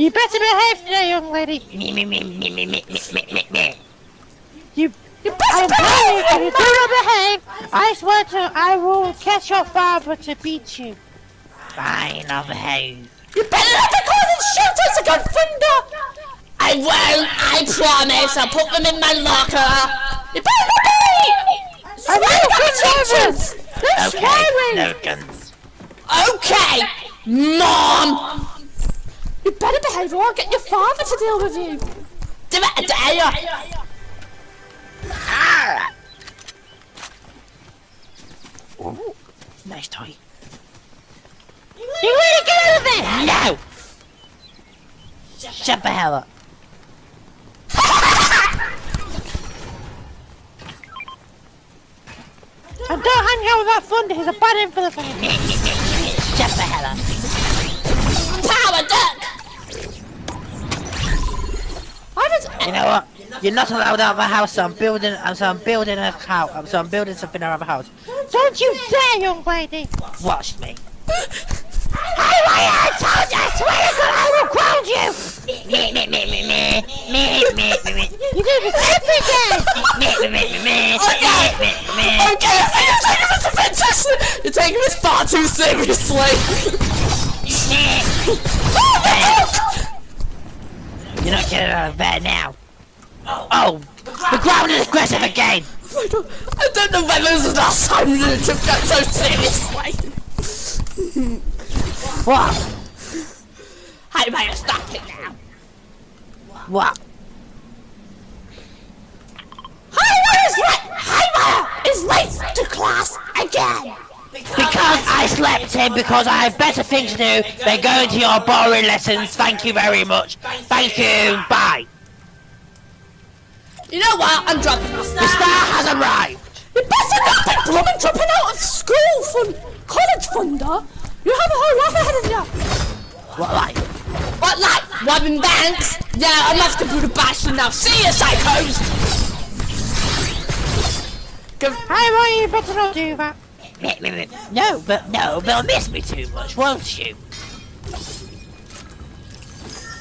You better behave today, young lady. Me, me, me, me, me, me, me, me, me. You. You better you, if behave! you do not behave, I swear to, I will catch your father to beat you. Fine, I'll behave. You better not be calling shooters again, Thunder! I won't, I promise. I'll put them in my locker. You better not be! I will catch teachers! They're Okay, no guns. Okay, Mom! You better behave or I'll get your father to deal with you. Do it, dare you. Ah! Ooh, nice toy. You want to get out of there? No! Shut the hell up. And don't hang out with that thunder, he's a bad influence. Shut the You know what? You're not allowed out of the house, so I'm building. So I'm building a house. So I'm building something around the house. Don't you dare, young lady. Watch me. Hey, I told you, I swear to God, I will ground you. Me, me, me, me, me, me, me, me, me, You do this every day. me, me, me, me, me, Okay. me, me, me. Okay, you're taking this offensive. You're taking this far too seriously. You're not getting out of bed now. Oh, the ground is aggressive again. I don't, I don't know whether this is the last time you took that so seriously. What? Hey, mate, stop it now. What? Hymer is late. Hymer is late to class again. Because I slept in because I have better things to do than going to your boring lessons. Thank you very much. Thank you. Bye. You know what? I'm dropping off. The star has arrived. You better not be blooming dropping out of school fun, college funder. You have a whole life ahead of you. What like? What, like robbing banks? Yeah, I'm off to Budapest now. See you, psychos. Give, Hey, Ryan, you better not do that. No, but no, they'll miss me too much, won't you?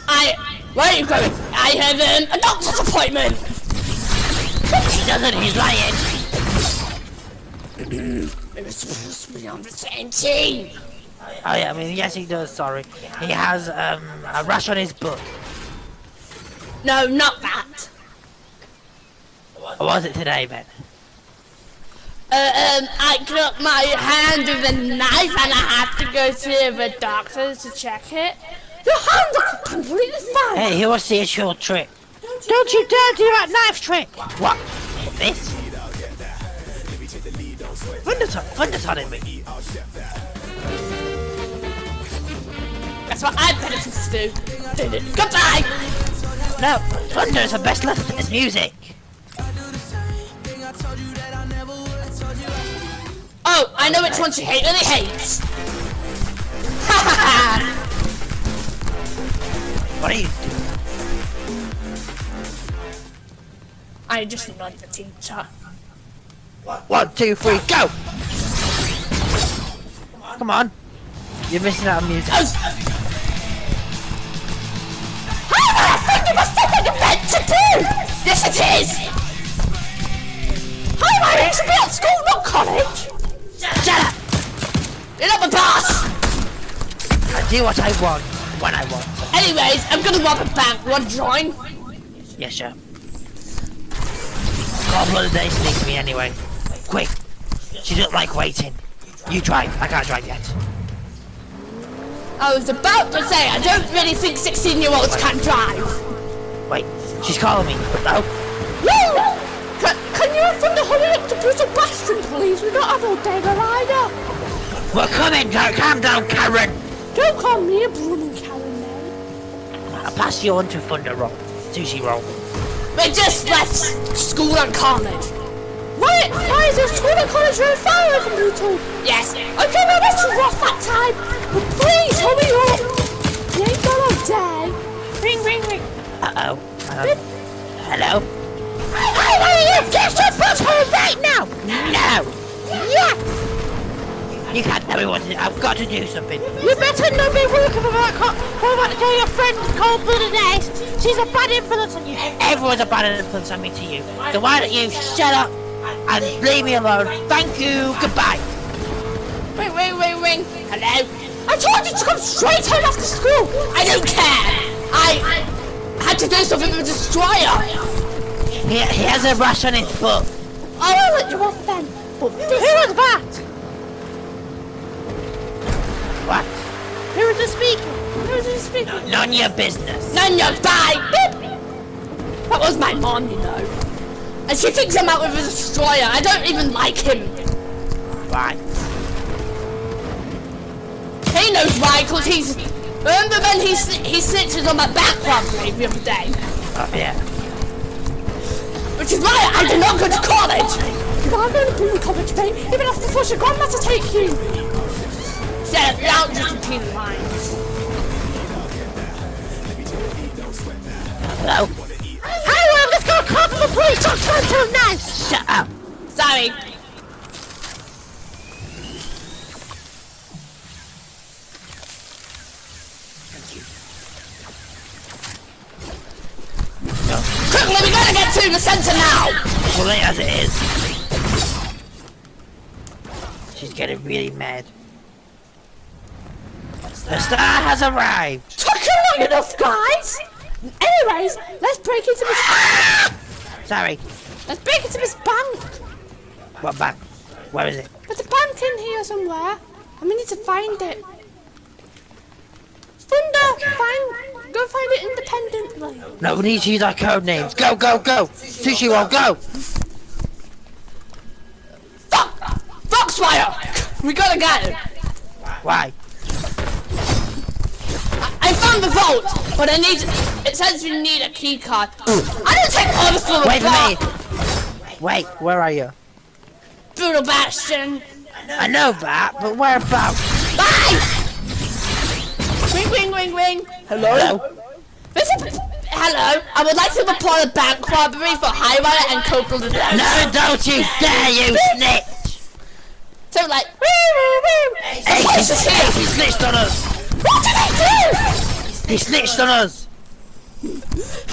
I. Where are you going? I have um, a doctor's appointment. He doesn't. He's lying. We're supposed to be on the same team. Oh yeah, I mean yes, he does. Sorry, he has um a rash on his butt. No, not that. Or was it today, Ben? Uh, um, I cut my hand with a knife and I have to go to the doctor to check it. Your hand looks completely fine. Hey, he wants to see a short trick. Don't you dare do that knife trick. What? This? Thunderton, Thunderton in me. That's what I to do. Goodbye. No, Thunder is the best lesson in this music. I know which one she hates. Really hates. What are you doing? I just annoyed the teacher. One, two, three, go! Come on. You're missing out on music. Oh. I think you must what you're meant to do. Yes, it is. Hi, Mary. You should be at school, not college. Shut up! You're not the boss. I do what I want, when I want. Anyways, I'm gonna rob a bank. Want to join? Yeah, sure. God, bloody day needs me anyway. Quick! She doesn't like waiting. You drive. I can't drive yet. I was about to say, I don't really think 16 year olds can drive. Wait, she's calling me. Woo! Can, can you from the hurry up to Brutal Bastion, please? We don't have all day to ride up. We're coming! Don't calm down, Karen! Don't call me a blooming Karen, mate. I'll pass you on to Thunder Roll. Sushi Roll. We just left school and college. Why, why is there school and college very far away from Brutal? Yes. Okay, now let's rough that time. But please, hurry up. You ain't got all day. Ring, ring, ring. Uh-oh. Um, hello? Want you to get your bus right now. No! Yes. You can't tell me what to do. I've got to do something. You better not be working with that cop. What about to your friend cold blooded ace? She's a bad influence on you. Everyone's a bad influence on me to you. So why don't you shut up and leave me alone? Thank you. Goodbye. Ring, ring, ring, ring. Hello? I told you to come straight home after school. I don't care. I had to do something with the destroyer. He, he has a rash on his foot. I will let you off then. But Who was that? What? Who was the speaker? Who was the speaker? None of your business. none your. Beep. That was my mom, you know. And she thinks I'm out with a destroyer. I don't even like him. Right. He knows why, because he's... Remember when he, he snitches on my back robbery the other day? Oh, yeah. Which is why I did not go to college! You are going to be in college, babe. even after to to your grandma to take you! Shut up, now just repeat the lines. Hello? Hey, well, let's go call the police. Don't try to nice. Shut up. Sorry. Quickly, we to the center now! Well, late as it is. She's getting really mad. The star has arrived. Took you long enough, guys! Anyways, let's break into this... Sorry. Let's break into this bank! What bank? Where is it? There's a bank in here somewhere, and we need to find it. Thunder, find, go find it independently. No, we need to use our code names. Go, go, go. Sushi roll, go. Fuck! Foxfire! We gotta get it. Why? I found the vault, but I need. It says you need a key card. I don't take orders from a Wait bar. for me. Wait, where are you? Brutal Bastion. I know that, but whereabouts? Bye! Ring, ring, ring, ring. Hello? Hello? This is, hello. I would like to report a bank robbery for Highwire and Corporal. No, don't you dare, you snitch! So like, woo, woo, woo. Hey, The he, police is hey, he snitched on us. What did I do? He snitched on us.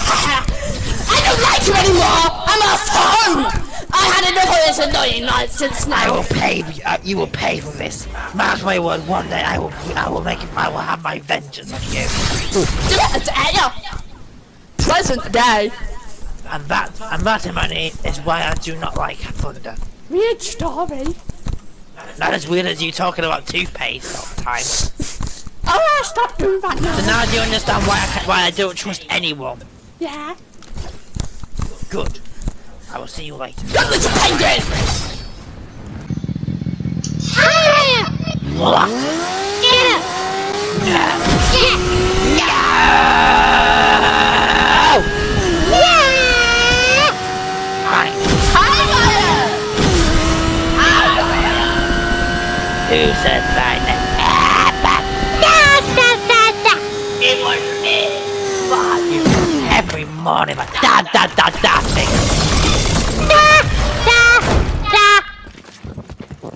I don't like you anymore. I'm off home. I had enough of this annoying nonsense I now. will pay. Uh, you will pay for this. Mark my word. One day I will. I will make. I will have my vengeance on you. Do it, day. And that. And that, money is why I do not like thunder. Weird story. Not as weird as you talking about toothpaste all the time. Oh, stop doing that now. So now. now do you understand why I why I don't trust anyone? Yeah. Good. I will see you later. Good little penguin. Who said that? It was me. Fuck you. Every morning, da da da, da.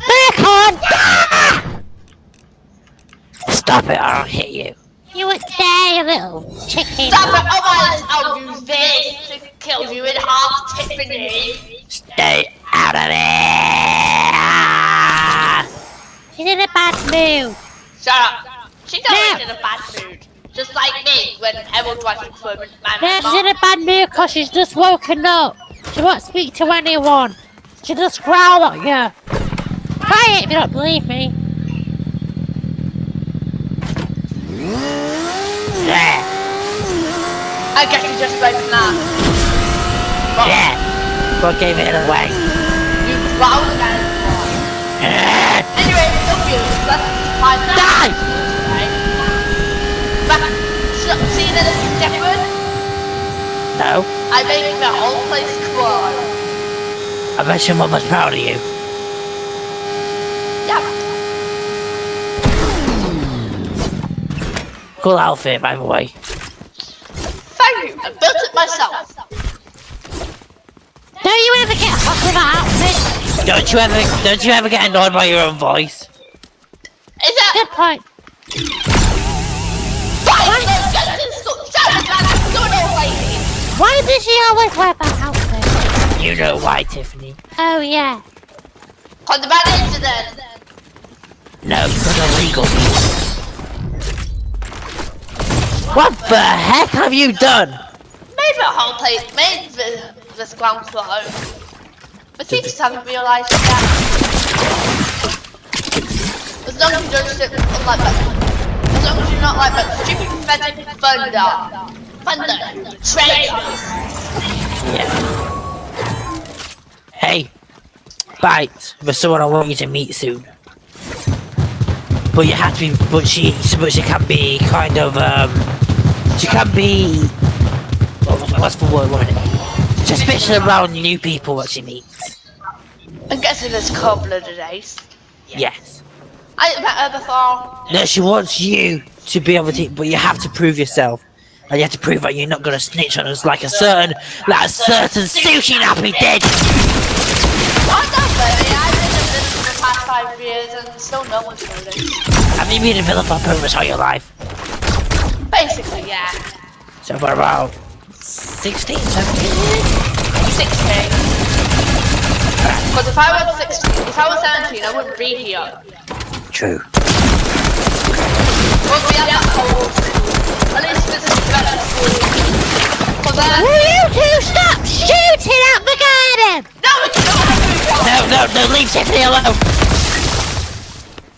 Bacon! Da! Stop it, or I'll hit you. You would dare, you little chicken. Stop it, otherwise I'll use this to kill you in half, Tiffany. Stay out of there. She's in a bad mood. Shut up. She's always No. in a bad mood. Just like me when everyone's watching Foreman. No, she's in a bad mood because she's just woken up. She won't speak to anyone. She just growl at you. Try it if you don't believe me. Yeah, I guess you just like that. yeah. What gave it away? You growled at it. Anyway, look you. Let's find that. Die! Right. But, so, see the little shepherd? No, I make the whole place crawl. I bet your mother's proud of you. Yeah. Cool outfit, by the way. Thank you. I built it myself. Don't you ever get hot with that outfit? Don't you ever, don't you ever get annoyed by your own voice? Good point. Fine, let's get to the school. Shut up, man. I'm doing all lady. Why does she always wear that outfit? You know why, Tiffany? Oh yeah. On the bad incident. No, because of legal reasons. What the heck have you done? Maybe a whole place, maybe the, this ground floor. The teachers haven't realised that. As long as you don't sit like that. As long as you're not like that stupid pathetic thunder. Thunder. Traitors. Yeah. Hey, Bite, there's someone I want you to meet soon. But you have to be, but she, but she can be kind of, um, she can be, what's the word, what Suspicious around new people what she meets. I'm guessing there's a couple of days. Yes. I ain't met her before. No, she wants you to be able to, but you have to prove yourself. And you have to prove that you're not gonna snitch on us like a certain, like a certain sushi nappy did. I don't know, I've been in this for the past five years and still no one's. Have you been a villain for pretty much all your life? Basically, yeah. So for about 16, 17 16. Because if I was 16, if I was 17, I wouldn't be here. True. Wouldn't be at that whole At least this is better school. Because then, Will you two stop shooting at the garden? no, we can not have No, no, no, leave Tiffany alone.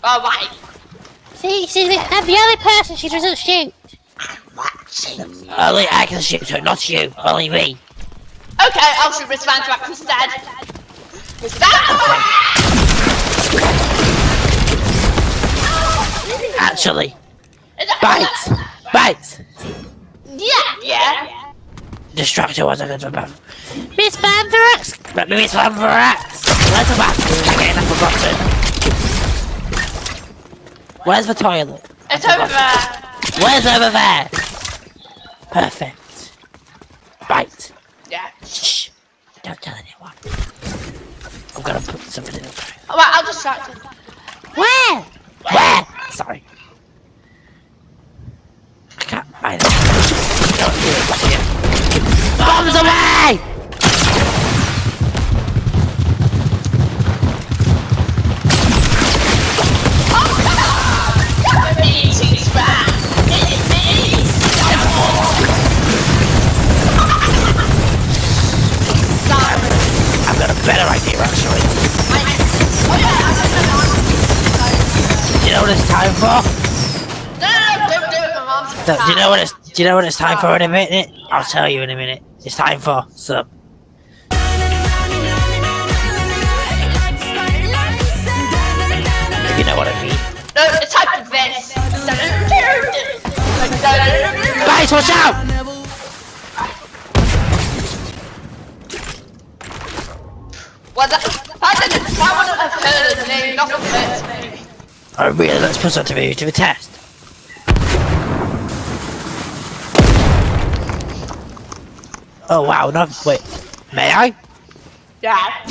Alright. See, she's the, the only person she doesn't shoot. Only I can shoot her, not you. Only me. Okay, I'll shoot Miss Van Track instead. Miss Van Actually, bite, bite. Yeah, yeah. Distractor was a good one. Miss maybe it's one for rats. Where's the bathroom? Again, I've forgotten. Where's the toilet? It's over there. Where's over there? Perfect. Bite. Yeah. Shh. Don't tell anyone. I'm gonna put something in the fire. Alright, I'll distract him. where? Where? Sorry. I can't find it. Don't do it. Bombs away! Time for? No, no, don't do it, my mom's Do do you know what it's do you know what it's time for in a minute? I'll tell you in a minute. It's time for some if you know what I mean. No, it's time for this. Guys, watch out! Well, that, I didn't, I wouldn't have heard his name, not of it. Oh really, let's put something to to the test. Oh wow, no wait. May I? Yeah.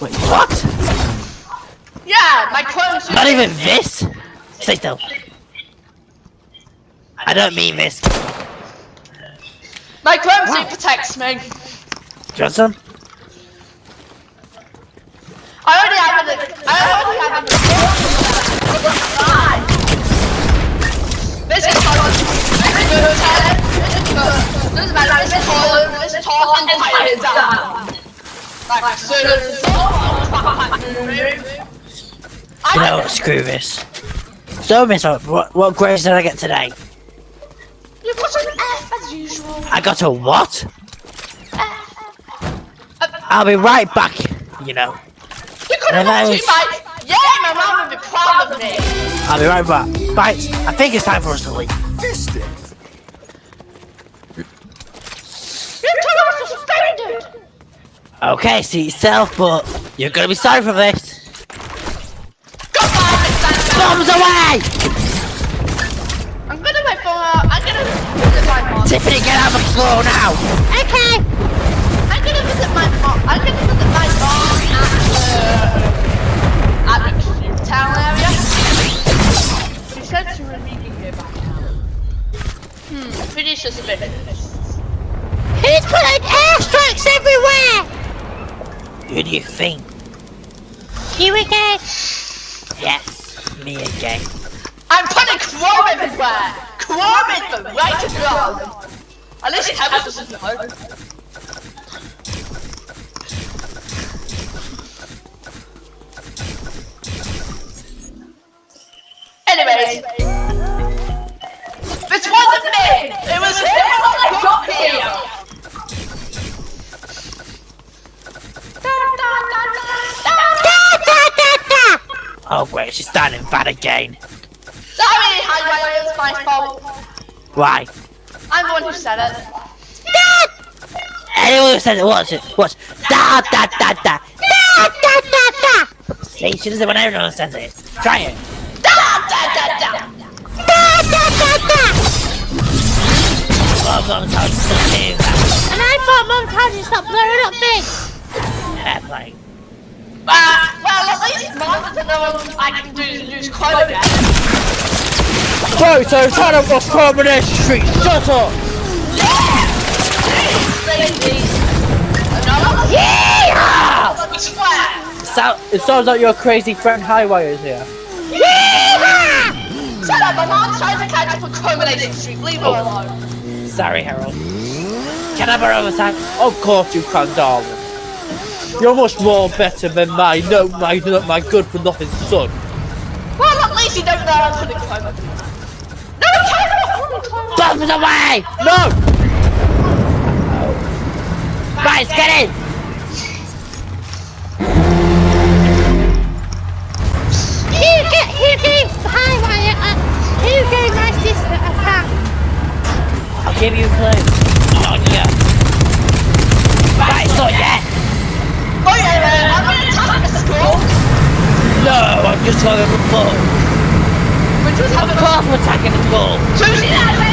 Wait, what? Yeah, my clothes. Not even this? Stay still. I don't mean this. My clothes suit protects me. Do you want some? I already have it. I already have it. This is toilet. This is good. This is good. This is toilet. This is toilet and toilet down. Like as You know what, screw this. So, Miss, what, what grades did I get today? You got an F as usual. I got a what? I'll be right back, you know. You could have And I got two was- bites. Yeah, my mom would be proud of me. I'll be right back. Right, I think it's time for us to leave. Your toilet was suspended. Okay, see yourself, but you're gonna be sorry for this. Goodbye, Miss Bombs away! I'm gonna my phone out. I'm gonna visit my mom. Tiffany, get out of the floor now! Okay. I'm gonna visit my mom. I'm gonna visit my mom at the at the town area. said to Remigi here back now. Hmm, pretty suspicious. He's putting airstrikes everywhere! Who do you think? You again? Yes, me again. I'm putting chrome everywhere! Chrome is the way to go! At least it helps us know. Anyways. This wasn't me! It was him I got here! Oh great, she's standing fat again. Sorry, Highwire, it's my fault. Why? I'm the one who said it. Anyone who says it was it was da da da da da da da da. See, she does it when everyone says it. Try it. Mom, mom, told you to do that. And I thought Mum told you to stop blowing up things! Airplane. Uh, well, at least mine doesn't know I can do to use code again. Bro, so trying to cross Coronation Street. Shut up. Lazy. Yeah. Let me swear. So, it sounds like your crazy friend Highwire is here. Yeah! Shut up, my mom's trying to catch up on Coronation Street. Leave her alone. Sorry, Harold. Can I borrow a time? Of course you can, darling. You're much more better than my no, my my good for nothing son. Well, at least you don't know how to climb chroma. No, you cannot put chroma. Bombs away! No! Guys, get in! Give you a clue. Oh yeah. Right, not yet. Oh yeah, man, I'm gonna attack the school. No, I'm just trying to report. We're just Of having a course we're attacking the school.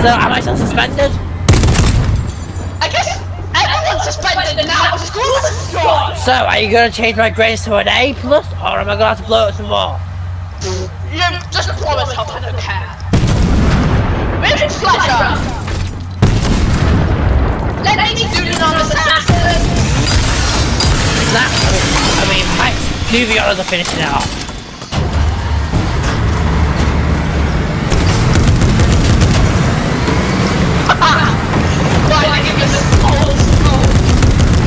So, am I still suspended? I guess everyone's suspended now! School is destroyed! So, are you gonna change my grades to an A plus, or am I gonna have to blow it some more? You just promise help, I don't care. Richard Fletcher! Let me do it on assassin! That, I mean, thanks. Moving on as I'm finishing it off. Why did I give you this old school?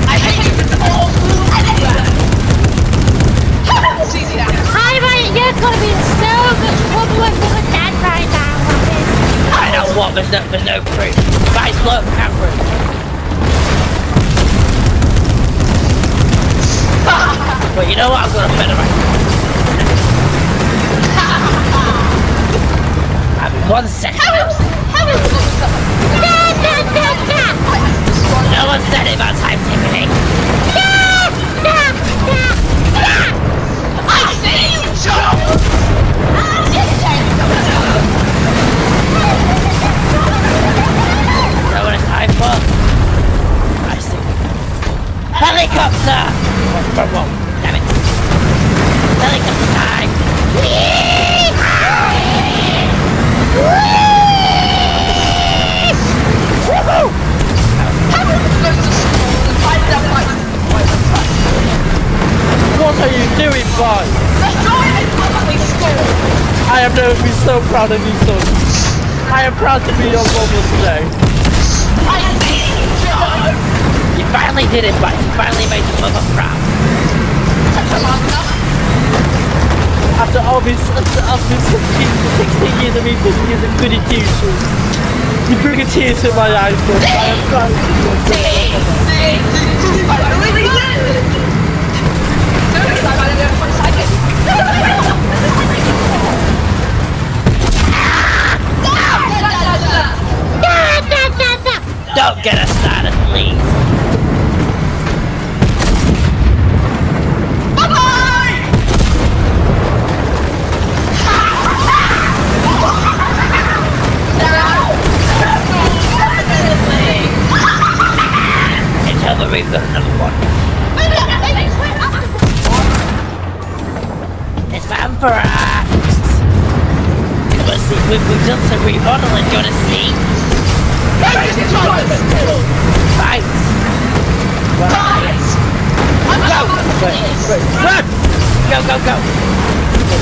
I hate you for the old school anywhere! How is easy now? Highwire, you're gonna be in so much trouble with Mum and Dad right now. Robin. There's no, there's no proof. Guys, look, cameras. But you know what, I'm gonna better right I'm one second. How is, how is this. No one said it about time ticketing. I see. Helicopter! Damn it. Helicopter time! What are you doing, boy? I am going to be so proud of you, son. I am proud to be your mother today. Finally did it, but finally made your mother proud. After all these, after, after 16, 16 years of evil, you did a goody two shoes. You bring a tear to my eyes, son. I am proud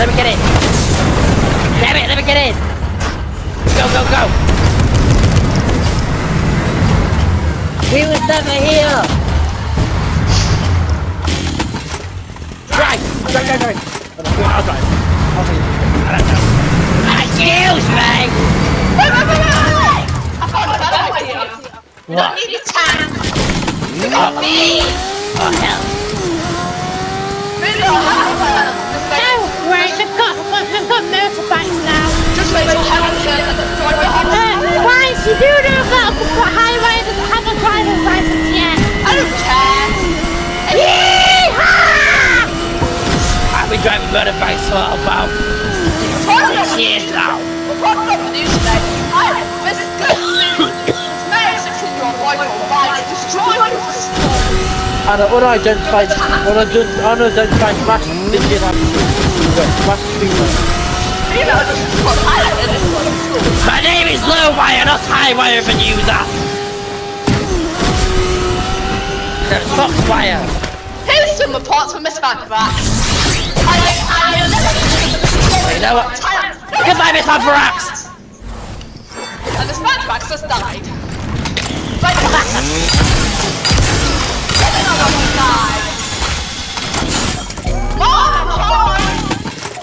let me get in. Damn it, let me get in! Go, go, go! We was never here! Drive! Drive, drive, drive! I'll drive. I'll take it. Excuse me! What? Need a tank. Oh, oh hell. No, right, we've got, we've motorbikes now. Just wait till Helen says that the driver Uh, right, you do know that the highway doesn't have a driver's license yet. I don't care. Yeehaw! I've been driving motorbikes for about six years now. What's up with you today? I this is good. Mexican your rifle destroying the store. And uh, unidentified, unidentified, unidentified mass Indian Wait, mass female. You know, this is what I did this one. My name is Lowwire, not Highwire for user. That's Foxwire. Here's some reports from Miss Vanderback. I I You know what? Goodbye, Miss Anthrax! And Miss Vanderback just died. Right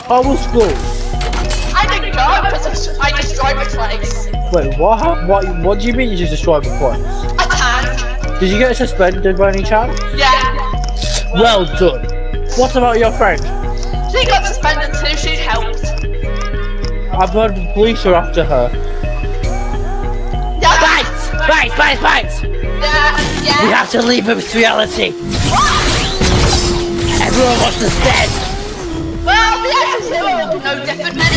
How was? I didn't go because I destroyed the place. Wait, what happened? What, what do you mean you just destroyed the place? A tank. Did you get suspended by any chance? Yeah. Well done. What about your friend? She got suspended too, she helped. I've heard the police are after her. Yeah. Bites! Bites, bites, bites! Yeah. Yeah. We have to leave this reality. Everyone wants to stand. Well, the answer will be no different anyway. Yeah, we-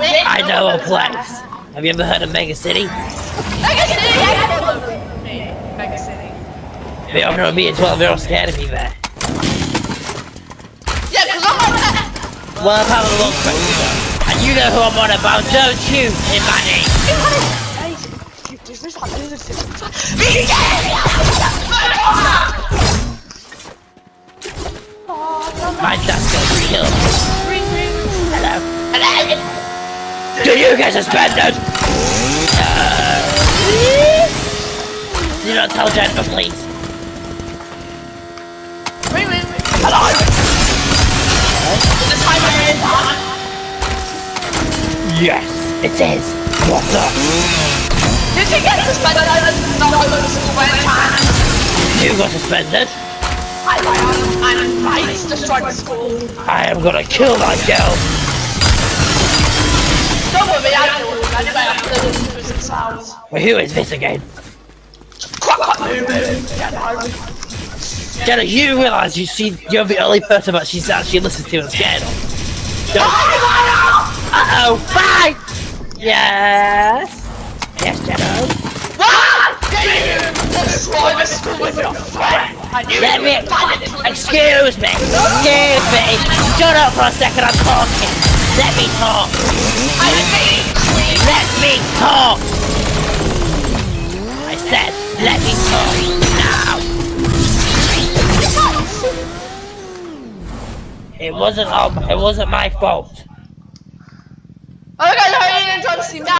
I know a place. Have you ever heard of Mega City? Mega City, yeah. Mega City. They are going to be a 12 year old scared of me there. Yeah, because I'm on that. Well, I've had a long question though. And you know who I'm on about, don't you, Imani? My dad's gonna be killed. Hello? Hello? Do you get suspended? Do not tell Jennifer, please. Ring, ring. Hello? The timer is on. Yes, it is. What's up? Did she get suspended? I did not go to school by any chance. You got suspended. I ran and I destroyed the school. I am gonna kill that girl. Don't Well, who is this again? Jenna, you realise you see you're the only person that she's actually listened to and scared of. Don't- Uh-oh, bye! Yes? Yes, Jenna? Let me... Excuse me! Excuse me! Shut up for a second, I'm talking! Let me talk! I. Let me talk! I said, let me talk now! It wasn't all, it wasn't my fault. Okay, so you didn't see now.